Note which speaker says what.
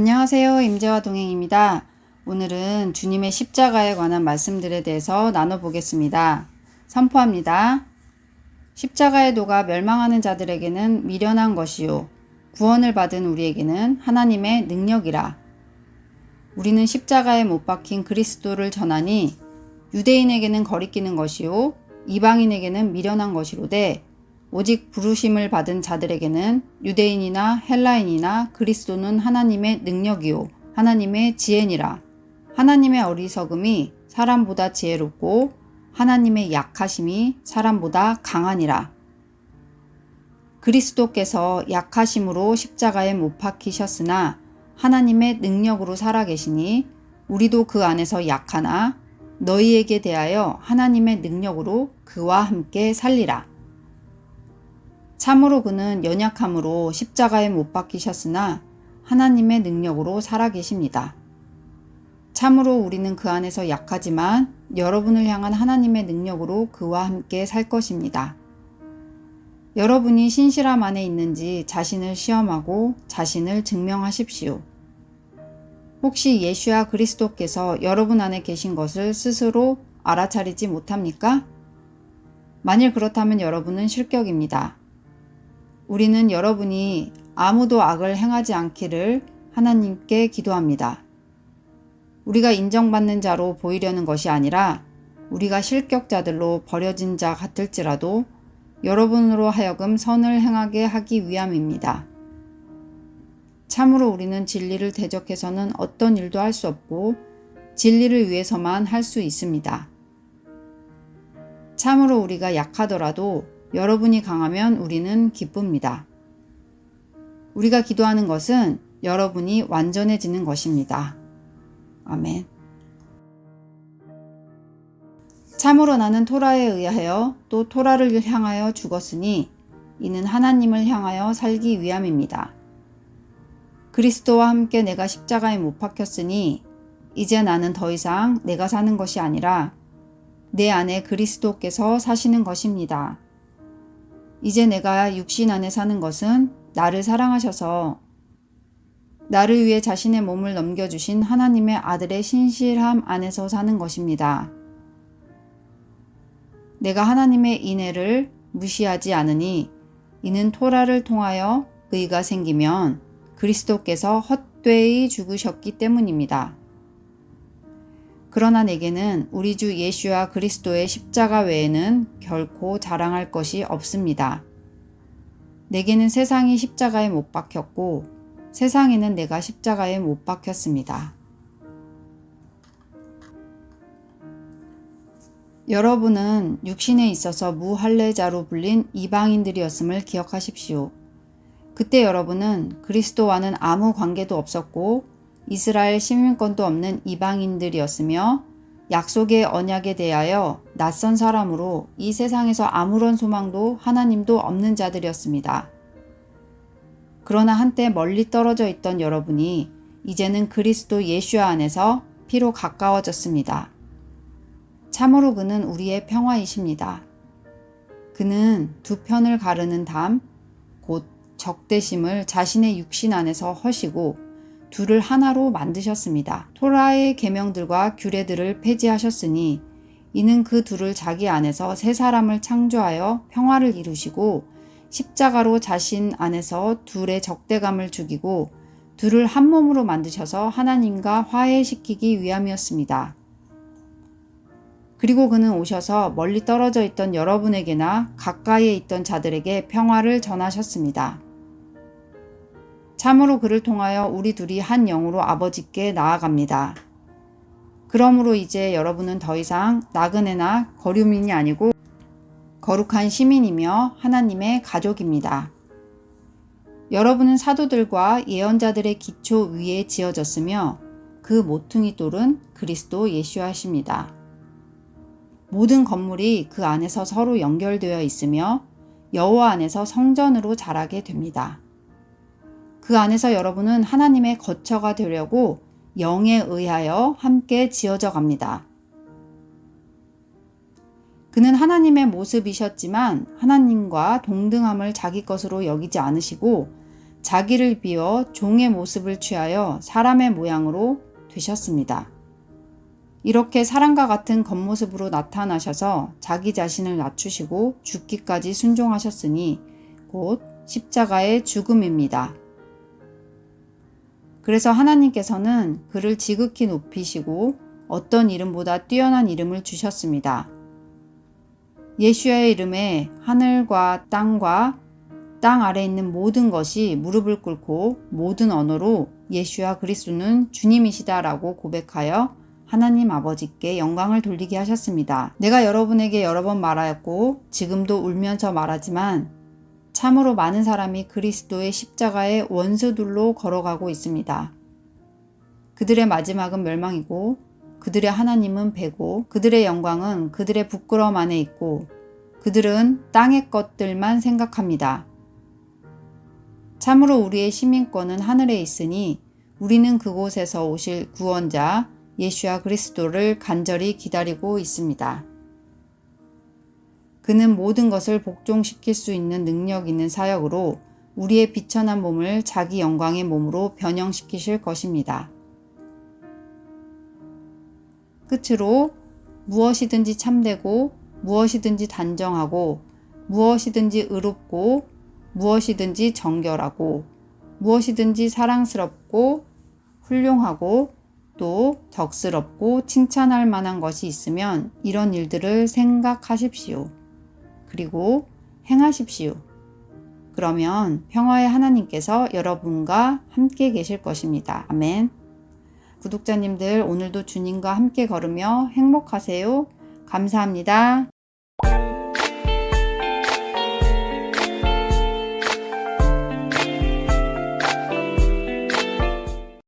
Speaker 1: 안녕하세요. 임재화 동행입니다. 오늘은 주님의 십자가에 관한 말씀들에 대해서 나눠보겠습니다. 선포합니다. 십자가의 도가 멸망하는 자들에게는 미련한 것이요. 구원을 받은 우리에게는 하나님의 능력이라. 우리는 십자가에 못 박힌 그리스도를 전하니 유대인에게는 거리끼는 것이요. 이방인에게는 미련한 것이로되 오직 부르심을 받은 자들에게는 유대인이나 헬라인이나 그리스도는 하나님의 능력이요 하나님의 지혜니라. 하나님의 어리석음이 사람보다 지혜롭고 하나님의 약하심이 사람보다 강하니라. 그리스도께서 약하심으로 십자가에 못 박히셨으나 하나님의 능력으로 살아계시니 우리도 그 안에서 약하나 너희에게 대하여 하나님의 능력으로 그와 함께 살리라. 참으로 그는 연약함으로 십자가에 못 박히셨으나 하나님의 능력으로 살아계십니다. 참으로 우리는 그 안에서 약하지만 여러분을 향한 하나님의 능력으로 그와 함께 살 것입니다. 여러분이 신실함 안에 있는지 자신을 시험하고 자신을 증명하십시오. 혹시 예수와 그리스도께서 여러분 안에 계신 것을 스스로 알아차리지 못합니까? 만일 그렇다면 여러분은 실격입니다. 우리는 여러분이 아무도 악을 행하지 않기를 하나님께 기도합니다. 우리가 인정받는 자로 보이려는 것이 아니라 우리가 실격자들로 버려진 자 같을지라도 여러분으로 하여금 선을 행하게 하기 위함입니다. 참으로 우리는 진리를 대적해서는 어떤 일도 할 수 없고 진리를 위해서만 할 수 있습니다. 참으로 우리가 약하더라도 여러분이 강하면 우리는 기쁩니다. 우리가 기도하는 것은 여러분이 완전해지는 것입니다. 아멘. 참으로 나는 토라에 의하여 또 토라를 향하여 죽었으니 이는 하나님을 향하여 살기 위함입니다. 그리스도와 함께 내가 십자가에 못 박혔으니 이제 나는 더 이상 내가 사는 것이 아니라 내 안에 그리스도께서 사시는 것입니다. 이제 내가 육신 안에 사는 것은 나를 사랑하셔서 나를 위해 자신의 몸을 넘겨주신 하나님의 아들의 신실함 안에서 사는 것입니다. 내가 하나님의 인애를 무시하지 않으니 이는 토라를 통하여 의가 생기면 그리스도께서 헛되이 죽으셨기 때문입니다. 그러나 내게는 우리 주 예수와 그리스도의 십자가 외에는 결코 자랑할 것이 없습니다. 내게는 세상이 십자가에 못 박혔고 세상에는 내가 십자가에 못 박혔습니다. 여러분은 육신에 있어서 무할례자로 불린 이방인들이었음을 기억하십시오. 그때 여러분은 그리스도와는 아무 관계도 없었고 이스라엘 시민권도 없는 이방인들이었으며 약속의 언약에 대하여 낯선 사람으로 이 세상에서 아무런 소망도 하나님도 없는 자들이었습니다. 그러나 한때 멀리 떨어져 있던 여러분이 이제는 그리스도 예수 안에서 피로 가까워졌습니다. 참으로 그는 우리의 평화이십니다. 그는 두 편을 가르는 담, 곧 적대심을 자신의 육신 안에서 허시고 둘을 하나로 만드셨습니다. 토라의 계명들과 규례들을 폐지하셨으니 이는 그 둘을 자기 안에서 새 사람을 창조하여 평화를 이루시고 십자가로 자신 안에서 둘의 적대감을 죽이고 둘을 한 몸으로 만드셔서 하나님과 화해시키기 위함이었습니다. 그리고 그는 오셔서 멀리 떨어져 있던 여러분에게나 가까이에 있던 자들에게 평화를 전하셨습니다. 참으로 그를 통하여 우리 둘이 한 영으로 아버지께 나아갑니다. 그러므로 이제 여러분은 더 이상 나그네나 거류민이 아니고 거룩한 시민이며 하나님의 가족입니다. 여러분은 사도들과 예언자들의 기초 위에 지어졌으며 그 모퉁이 돌은 그리스도 예수하십니다. 모든 건물이 그 안에서 서로 연결되어 있으며 여호와 안에서 성전으로 자라게 됩니다. 그 안에서 여러분은 하나님의 거처가 되려고 영에 의하여 함께 지어져 갑니다. 그는 하나님의 모습이셨지만 하나님과 동등함을 자기 것으로 여기지 않으시고 자기를 비워 종의 모습을 취하여 사람의 모양으로 되셨습니다. 이렇게 사람과 같은 겉모습으로 나타나셔서 자기 자신을 낮추시고 죽기까지 순종하셨으니 곧 십자가의 죽음입니다. 그래서 하나님께서는 그를 지극히 높이시고 어떤 이름보다 뛰어난 이름을 주셨습니다. 예수야의 이름에 하늘과 땅과 땅 아래 있는 모든 것이 무릎을 꿇고 모든 언어로 예수야 그리스도는 주님이시다라고 고백하여 하나님 아버지께 영광을 돌리게 하셨습니다. 내가 여러분에게 여러 번 말하였고 지금도 울면서 말하지만 참으로 많은 사람이 그리스도의 십자가의 원수들로 걸어가고 있습니다. 그들의 마지막은 멸망이고 그들의 하나님은 배고 그들의 영광은 그들의 부끄러움 안에 있고 그들은 땅의 것들만 생각합니다. 참으로 우리의 시민권은 하늘에 있으니 우리는 그곳에서 오실 구원자 예수와 그리스도를 간절히 기다리고 있습니다. 그는 모든 것을 복종시킬 수 있는 능력 있는 사역으로 우리의 비천한 몸을 자기 영광의 몸으로 변형시키실 것입니다. 끝으로 무엇이든지 참되고 무엇이든지 단정하고 무엇이든지 의롭고 무엇이든지 정결하고 무엇이든지 사랑스럽고 훌륭하고 또 덕스럽고 칭찬할 만한 것이 있으면 이런 일들을 생각하십시오. 그리고 행하십시오. 그러면 평화의 하나님께서 여러분과 함께 계실 것입니다. 아멘. 구독자님들 오늘도 주님과 함께 걸으며 행복하세요. 감사합니다.